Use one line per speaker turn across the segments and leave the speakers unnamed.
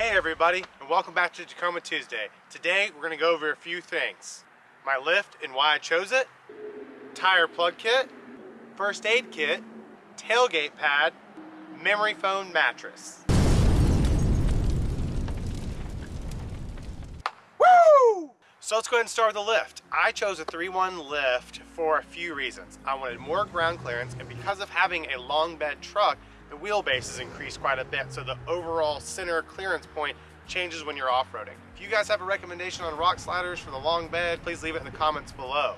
Hey everybody, and welcome back to Tacoma Tuesday. Today we're going to go over a few things. My lift and why I chose it, tire plug kit, first aid kit, tailgate pad, memory foam mattress. Woo! So let's go ahead and start with the lift. I chose a 3-1 lift for a few reasons. I wanted more ground clearance and because of having a long bed truck, the wheelbase is increased quite a bit, so the overall center clearance point changes when you're off-roading. If you guys have a recommendation on rock sliders for the long bed, please leave it in the comments below.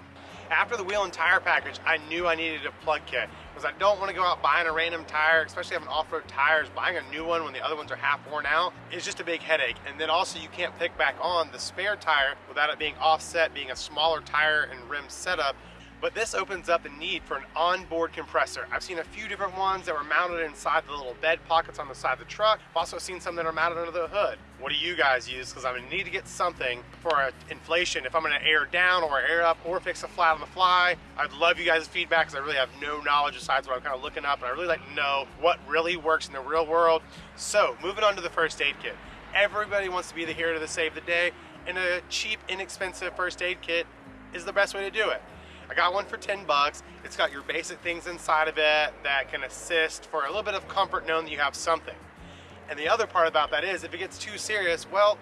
After the wheel and tire package, I knew I needed a plug kit because I don't want to go out buying a random tire, especially having off-road tires. Buying a new one when the other ones are half worn out is just a big headache. And then also you can't pick back on the spare tire without it being offset, being a smaller tire and rim setup but this opens up the need for an onboard compressor. I've seen a few different ones that were mounted inside the little bed pockets on the side of the truck. I've also seen some that are mounted under the hood. What do you guys use? Because I'm gonna need to get something for inflation if I'm gonna air down or air up or fix a flat on the fly. I'd love you guys' feedback because I really have no knowledge besides what I'm kind of looking up and I really like to know what really works in the real world. So moving on to the first aid kit. Everybody wants to be the hero to save the day and a cheap, inexpensive first aid kit is the best way to do it. I got one for 10 bucks. It's got your basic things inside of it that can assist for a little bit of comfort knowing that you have something. And the other part about that is if it gets too serious, well,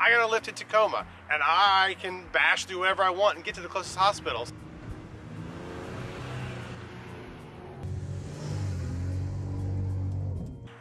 I got to lift to Tacoma and I can bash through wherever I want and get to the closest hospitals.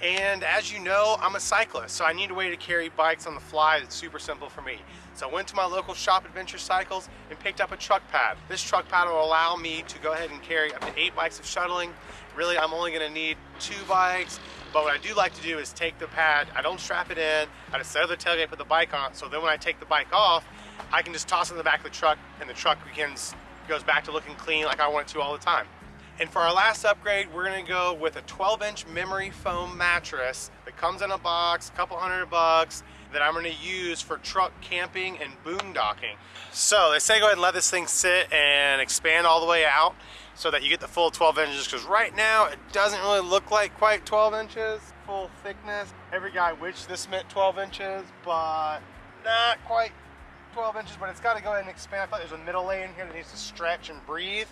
And as you know, I'm a cyclist, so I need a way to carry bikes on the fly that's super simple for me. So I went to my local shop, Adventure Cycles, and picked up a truck pad. This truck pad will allow me to go ahead and carry up to eight bikes of shuttling. Really, I'm only gonna need two bikes, but what I do like to do is take the pad, I don't strap it in, I just set up the tailgate, put the bike on, so then when I take the bike off, I can just toss it in the back of the truck, and the truck begins, goes back to looking clean like I want it to all the time. And for our last upgrade, we're gonna go with a 12 inch memory foam mattress that comes in a box, a couple hundred bucks, that I'm gonna use for truck camping and boondocking. So they say go ahead and let this thing sit and expand all the way out so that you get the full 12 inches because right now it doesn't really look like quite 12 inches full thickness. Every guy wished this meant 12 inches, but not quite 12 inches, but it's got to go ahead and expand. I thought there's a middle in here that needs to stretch and breathe.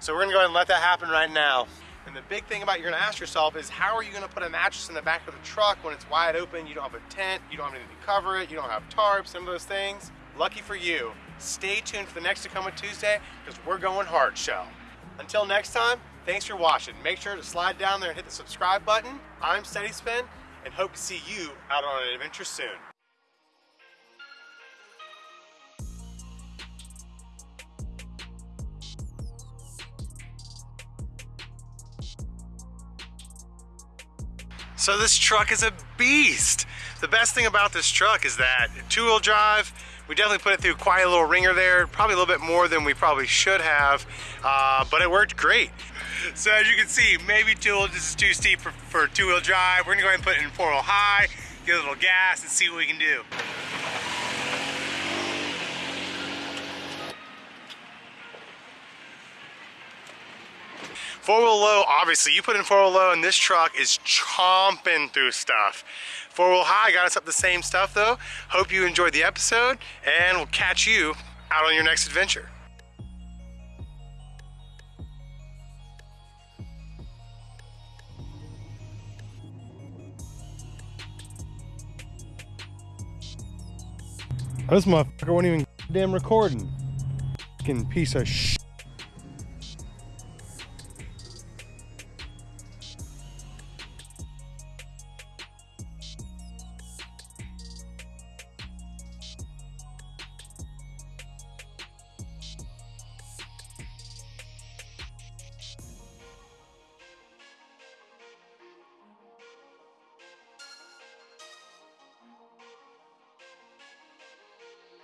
So we're gonna go ahead and let that happen right now. And the big thing about you're gonna ask yourself is how are you gonna put a mattress in the back of the truck when it's wide open, you don't have a tent, you don't have anything to cover it, you don't have tarps, some of those things. Lucky for you, stay tuned for the next Tacoma Tuesday because we're going hard shell. Until next time, thanks for watching. Make sure to slide down there and hit the subscribe button. I'm Steady Spin and hope to see you out on an adventure soon. So this truck is a beast. The best thing about this truck is that two-wheel drive, we definitely put it through quite a little ringer there, probably a little bit more than we probably should have, uh, but it worked great. So as you can see, maybe two-wheel, this is too steep for, for two-wheel drive. We're gonna go ahead and put it in four-wheel high, get a little gas and see what we can do. Four-wheel low, obviously, you put in four-wheel low and this truck is chomping through stuff. Four-wheel high got us up the same stuff though. Hope you enjoyed the episode and we'll catch you out on your next adventure. This motherfucker wasn't even damn recording. Fucking piece of shit.